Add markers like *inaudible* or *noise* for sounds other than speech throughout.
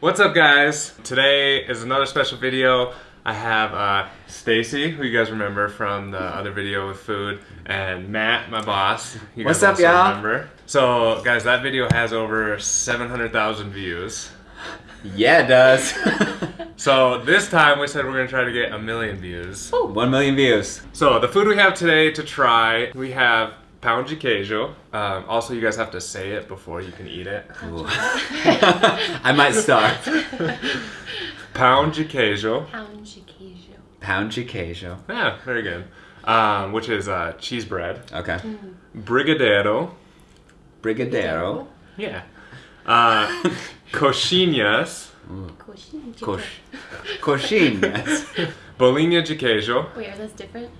What's up guys? Today is another special video. I have uh, Stacy, who you guys remember from the other video with food, and Matt, my boss. You What's up, y'all? So guys, that video has over 700,000 views. Yeah, it does. *laughs* So this time we said we're gonna try to get a million views. One million views. So the food we have today to try, we have pão de queijo. Um, also, you guys have to say it before you can eat it. Ooh. *laughs* I might start. *laughs* Pão de queijo. Pound de queijo. Pound de queijo. Yeah, very good. Um, which is uh, cheese bread. Okay. Brigadeiro. Brigadeiro. Yeah. Uh, *laughs* coxinhas. Coxinha de Coxinhas. Bolinha de queijo. Wait, are those different?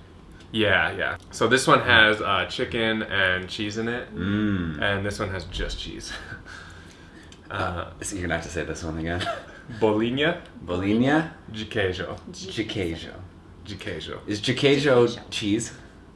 Yeah, yeah. So this one has uh, chicken and cheese in it, Mmm. and this one has just cheese. *laughs* Uh, So you're gonna have to say this one again. *laughs* bolinha Bolinha de queijo. de queijo. De queijo. Is de queijo cheese?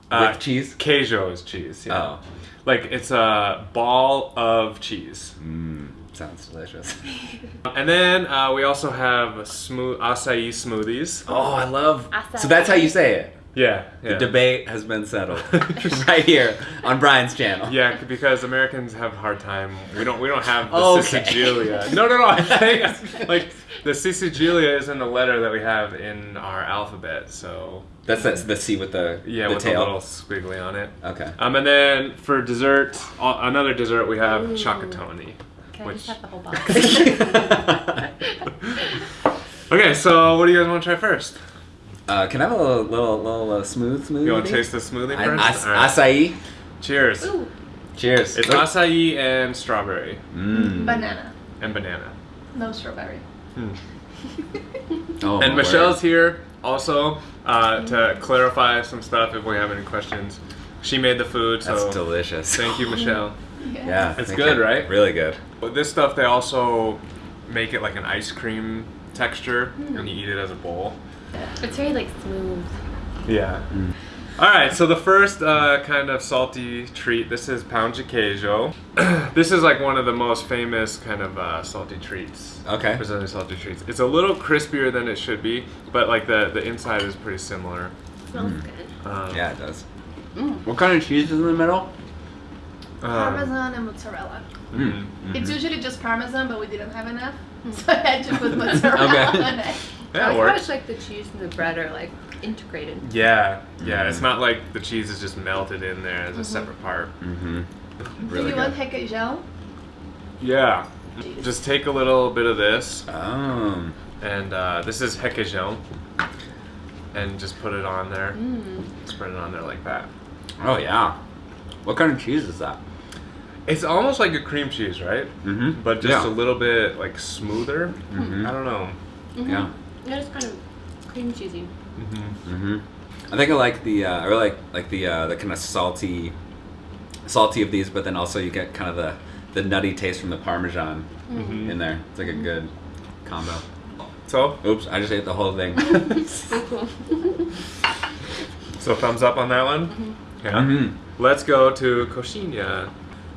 Uh, With cheese? Queijo is cheese. Yeah. Oh. Like it's a ball of cheese. Mmm. Sounds delicious. *laughs* And then uh, we also have smooth acai smoothies. Oh, I love. Acai. So that's how you say it. Yeah. yeah. The debate has been settled *laughs* right here on Brian's channel. Yeah, because Americans have a hard time. We don't. We don't have the Okay. Sicilia. *laughs* No, no, no. *laughs* I'm saying like the Sicilia isn't a letter that we have in our alphabet. So That's, that's the C with the yeah, the with tail. a little squiggly on it. Okay. Um, and then for dessert, uh, another dessert we have Ooh. chocolatoni. Can I Which- just have the whole box? Okay, so what do you guys want to try first? Uh, can I have a little little, little uh, smooth smoothie? You want to taste the smoothie I- first? ac- All right. Acai. Cheers. Ooh, Cheers. It's acai and strawberry Mm. Banana, and banana. no strawberry. *laughs* Oh, and Michelle's word. here also uh, to clarify some stuff if we have any questions. She made the food, so That's delicious. thank you, Michelle. *laughs* Yeah, It's good, you. right? Really good. But this stuff, they also make it like an ice cream texture, and you eat it as a bowl. It's very like smooth. Yeah. All right, so the first uh, kind of salty treat, this is pound de queijo. *clears throat* this is like one of the most famous kind of uh, salty treats. Okay. Brazilian salty treats. It's a little crispier than it should be, but like the, the inside is pretty similar. Smells Mm. good. Um, Yeah, it does. Mm. What kind of cheese is in the middle? um, Parmesan and mozzarella. mhm. It's usually just parmesan, but we didn't have enough, *laughs* so I had to put *laughs* mozzarella Okay. on it. Yeah, it I like how works. it's like the cheese and the bread are like integrated. Yeah, yeah. It's not like the cheese is just melted in there as a separate part. Mm-hmm. Do you good. want requeijão? Yeah. Just take a little bit of this, Oh. and uh, this is requeijão, and just put it on there. Mm. Spread it on there like that. Oh yeah. What kind of cheese is that? It's almost like a cream cheese, right? Mm-hmm. But just yeah. a little bit like smoother. Mhm. I don't know. Mhm. Yeah. That is kind of cream cheesy. Mm-hmm. Mm-hmm. I think I like the uh, I really like like the uh, the kind of salty, salty of these, but then also you get kind of the the nutty taste from the parmesan Mhm. in there. It's like a good combo. So, Oops, I just ate the whole thing. *laughs* so thumbs up on that one. Yeah. Mhm. Let's go to coxinha.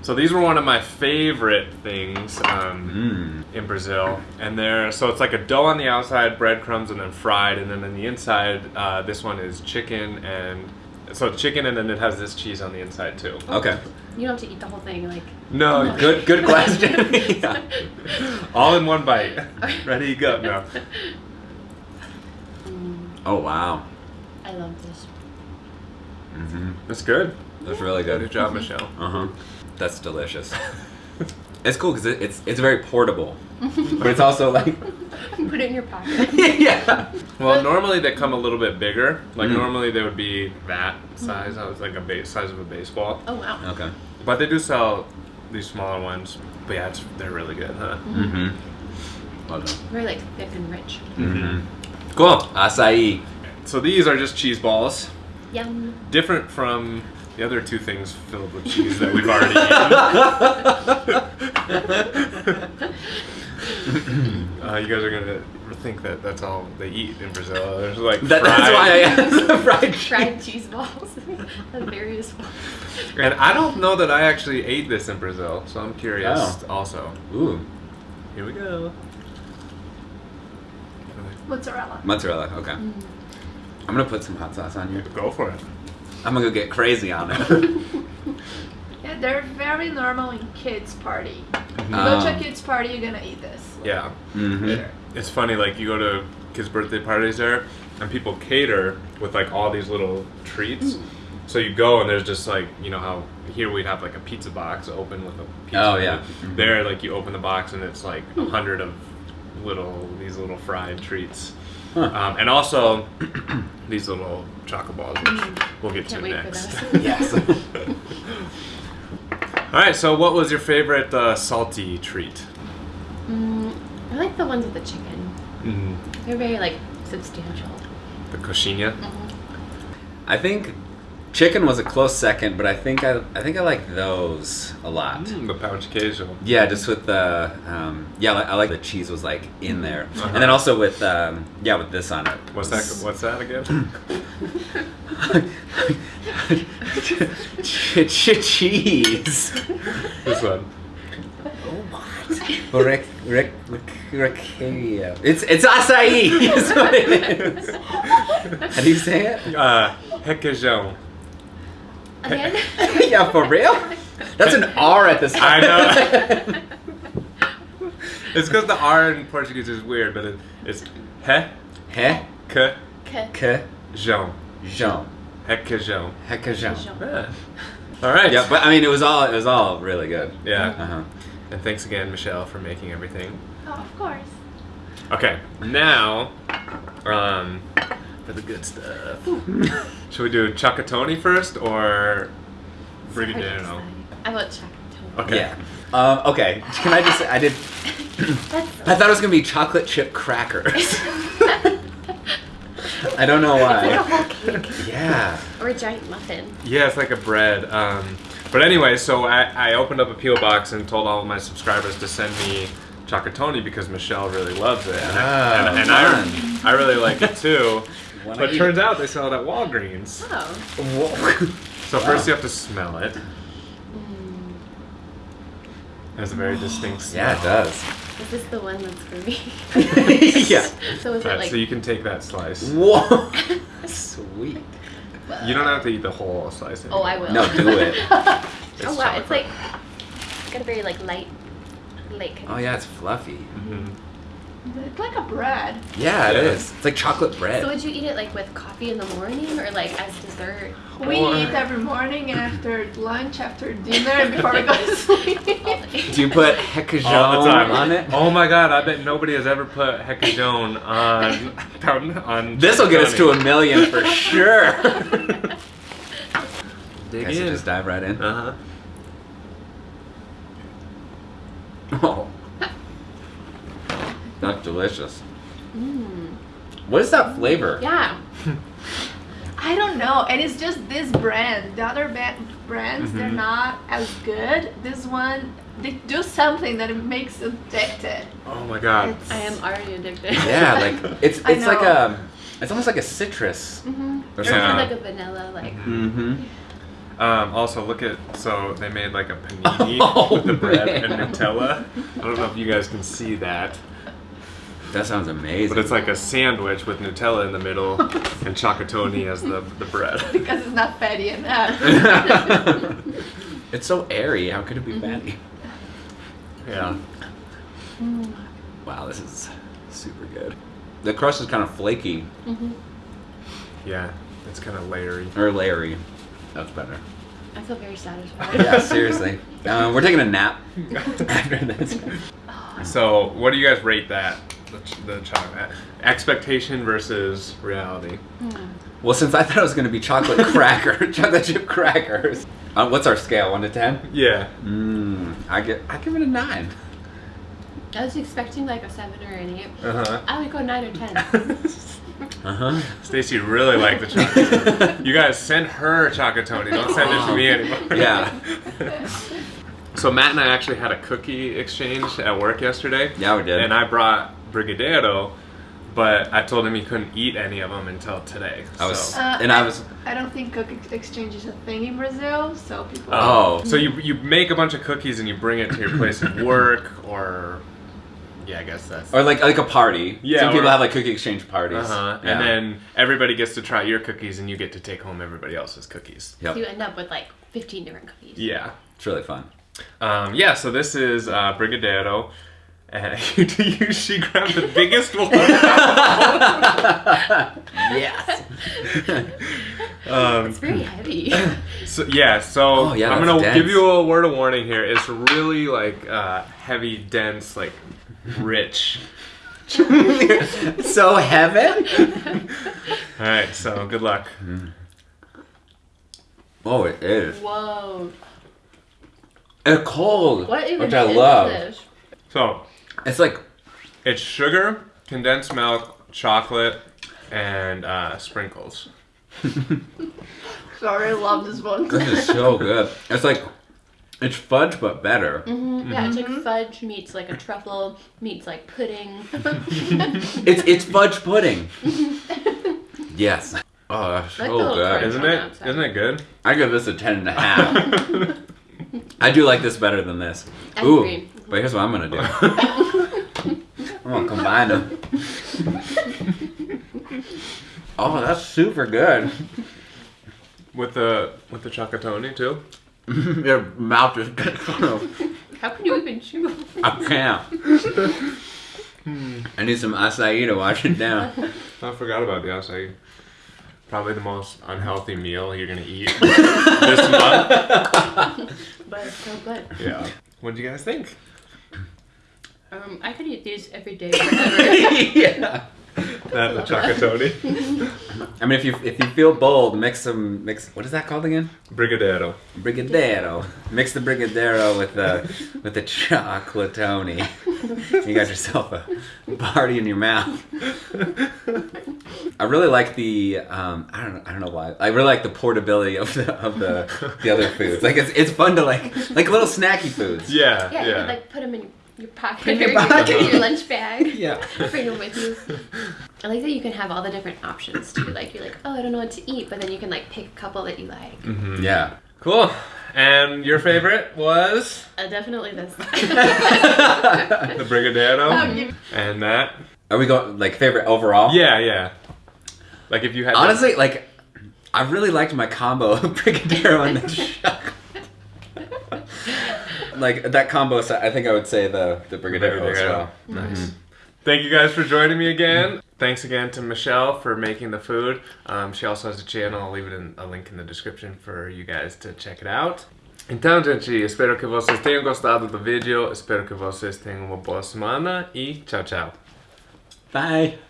So these were one of my favorite things um, Mm. in Brazil, and they're so it's like a dough on the outside, breadcrumbs, and then fried, and then on the inside, uh, this one is chicken and so chicken, and then it has this cheese on the inside too. Okay. You don't have to eat the whole thing. Like No, Good good *laughs* question. Yeah. *laughs* *laughs* all in one bite. Ready, go. No. Mm, Oh wow. I love this. Mm-hmm. It's good. That's really Good good. job, Michelle. Uh huh. That's delicious. *laughs* it's cool because it, it's it's very portable, but it's also like *laughs* Put it in your pocket. *laughs* yeah. Well, normally they come a little bit bigger. Like Mm. normally they would be that size. I was like a base size of a baseball. Oh wow. Okay. But they do sell these smaller ones. But yeah, it's, they're really good, huh? Mm-hmm. Well done. Very like thick and rich. Mm-hmm. Cool. Acai. So these are just cheese balls, Yum. different from the other two things filled with cheese that we've already eaten. *laughs* uh, you guys are gonna think that that's all they eat in Brazil. There's like That, fried, that's why I asked the fried cheese. Fried cheese balls. *laughs* of various forms. and I don't know that I actually ate this in Brazil, so I'm curious Oh. also. Ooh. Here we go. Mozzarella. Mozzarella. Okay. Mm. I'm gonna put some hot sauce on you. Go for it. I'm gonna go get crazy on it. *laughs* Yeah, they're very normal in kids' party. You Um, go to a kids' party, you're gonna eat this. Yeah. Mm-hmm. Here. It's funny, like you go to kids' birthday parties there, and people cater with like all these little treats. So you go and there's just like you know how here we'd have like a pizza box open with a pizza. Oh, yeah. it. Mhm. There, like you open the box and it's like a hundred of little these little fried treats, Huh. um, and also *clears throat* these little chocolate balls, which we'll get Can't to wait for next. *laughs* Yes. *laughs* All right. So, what was your favorite uh, salty treat? Mm, I like the ones with the chicken. Mm, They're very like substantial. the coxinha. I think chicken was a close second, but I think I I think I like those a lot. Mm, the pound queijo. Yeah, just with the um, yeah, I like the cheese was like in there, Uh-huh. and then also with um, yeah, with this on it. What's that? What's that again? Ch- *laughs* ch- cheese. this one. Oh, Rec, rec, rec, recaria. It's it's acai. *laughs* Is what it is. *laughs* How do you say it? Uh, requeijão. Again? *laughs* yeah, for real. That's an R at the I start. know. *laughs* It's because the R in Portuguese is weird, but it, it's he, He, que, Okay. que, jão. Jean, Requeijão. hecajão. Yeah. All right. Yeah, but I mean, it was all it was all really good. Yeah. Uh-huh. And thanks again, Michelle, for making everything. Oh, of course. Okay, now, um, for the good stuff. *laughs* Should we do Chocotoni first or Brigadeiro? I want chocolate. Okay. Yeah. Um, okay. Can I just say I did? *laughs* I thought it was gonna be chocolate chip crackers. *laughs* I don't know It's like a why. whole cake Yeah. or a giant muffin. Yeah, it's like a bread. Um, but anyway, so I, I opened up a P.O. box and told all of my subscribers to send me Chocotoni because Michelle really loves it, and, I, Oh, and, and. I, I really like it too. Wanna But eat turns out they sell it at Walgreens. Oh. Whoa. So Wow. first you have to smell it. It has a very distinct *gasps* smell. Yeah, it does. Is this the one that's for me? *laughs* yeah. *laughs* So is it Alright, like so you can take that slice. Whoa. *laughs* Sweet. You don't have to eat the whole slice. Oh, I will. No, do it. oh wow, it's like it's got a very like light, light kind Oh yeah, it's fluffy. Mhm. It's like a bread. Yeah, it Yeah. is. It's like chocolate bread. So would you eat it like with coffee in the morning or like as dessert? We Or- eat every morning and after lunch, after dinner, and before we go to *laughs* sleep. Do you put hecajone All the time. on it? Oh my god, I bet nobody has ever put Hecajone on *laughs* on This will get us to a million for *laughs* sure. Dig Guys, in. just dive right in. Uh-huh. Oh. That's delicious. Mm. What is that flavor? Yeah. *laughs* I don't know, and it's just this brand. The other ba- brands, they're Mhm. not as good. This one, they do something that it makes you addicted. Oh my god. It's- I am already addicted. *laughs* Yeah, like it's it's like a it's almost like a citrus. Mm-hmm. Or Or something. like a vanilla, like. Mm-hmm. Um, also, look at so they made like a panini *laughs* Oh, with the bread man. and Nutella. I don't know if you guys can see that, That sounds amazing. but it's like a sandwich with Nutella in the middle *laughs* and Chocotoni as the the bread. *laughs* because it's not fatty enough. *laughs* it's so airy. How could it be Mhm. fatty? Yeah. Mm. Wow, this is super good. The crust is kind of flaky hmm Yeah. It's kind of layery. or layery. That's better. I feel very satisfied. Yeah, seriously. Um, we're taking a nap after this. So, what do you guys rate that? The, ch- the chocolate expectation versus reality. Mm. Well, since I thought it was going to be chocolate *laughs* cracker, *laughs* chocolate chip crackers. Uh, what's our scale? One to ten? Yeah. Mmm. I get. I give it a nine. I was expecting like a seven or an eight. Uh huh. I would go nine or ten. *laughs* Uh huh. Stacy really liked the chocolate. you guys send her Chocotoni. Don't send it to me anymore. Yeah. So Matt and I actually had a cookie exchange at work yesterday. Yeah, we did. And I brought Brigadeiro, but I told him he couldn't eat any of them until today. I was, Uh, and I was. I don't think cook ex- exchange is a thing in Brazil, so people. Oh. So you you make a bunch of cookies and you bring it to your place of work or yeah, I guess that's. Or like like a party. Yeah, Some people have like cookie exchange parties. Uh-huh. Yeah. And then everybody gets to try your cookies, and you get to take home everybody else's cookies. Yep. So you end up with like 15 different cookies. Yeah. It's really fun. Um, yeah, so this is uh, Brigadeiro. *laughs* And you, she grabbed the biggest one. *laughs* yes. *laughs* um, It's very heavy. so, yeah, so Oh, yeah, I'm gonna dense. give you a word of warning here. It's really like uh, heavy, dense, like rich. so heavy. All right, so good luck. Oh, it is. Whoa. It's cold, What even which I love. this? So It's like it's sugar, condensed milk, chocolate, and uh, sprinkles. Sorry, I love this one. this is so good. It's like it's fudge but better. Mhm, Yeah, it's like fudge meets like a truffle meets like pudding. *laughs* It's it's fudge pudding. *laughs* yes. Oh, that's Like so the little good. crunch. Isn't on the it? outside. Isn't it good? I give this a ten and a half. *laughs* I do like this better than this. I Ooh, agree. but here's what I'm gonna do. I'm gonna combine them. Oh, that's super good. with the with the chocolate too. *laughs* Your mouth is. How can you even chew? I can't. I need some acai to wash it down. *laughs* I forgot about the acai. Probably the most unhealthy meal you're gonna eat *laughs* this month. But it's so good. Yeah. What do you guys think? Um, I could eat these every day forever. *laughs* *laughs* yeah. That the chocolate *laughs* I mean, if you if you feel bold, mix some mix. What is that called again? Brigadero. Brigadero. Mix the brigadero with the with the chocolatoni. You got yourself a party in your mouth. I really like the um, I don't know I don't know why I really like the portability of the of the the other foods. Like it's it's fun to like like little snacky foods. Yeah, Yeah, yeah. you could like put them in your pocket In your or your, pocket. *laughs* your lunch bag. *laughs* Yeah. Bring them with you. I like that you can have all the different options too. Like you're like, oh, I don't know what to eat, but then you can like pick a couple that you like. Mhm. Yeah. Cool. And your favorite was Uh, definitely this. *laughs* the Brigadeiro, Um, and that. Are we going like favorite overall? Yeah, yeah. Like if you had to- Honestly, like I really liked my combo of brigadeiro and the chocolate. Like that combo, so I think I would say the the brigadeiro as well. Nice. Thank you guys for joining me again. Thanks again to Michelle for making the food. Um, she also has a channel. I'll leave it in a link in the description for you guys to check it out. Então, gente, espero que vocês tenham gostado do vídeo. Espero que vocês tenham uma boa semana e tchau, tchau. Bye.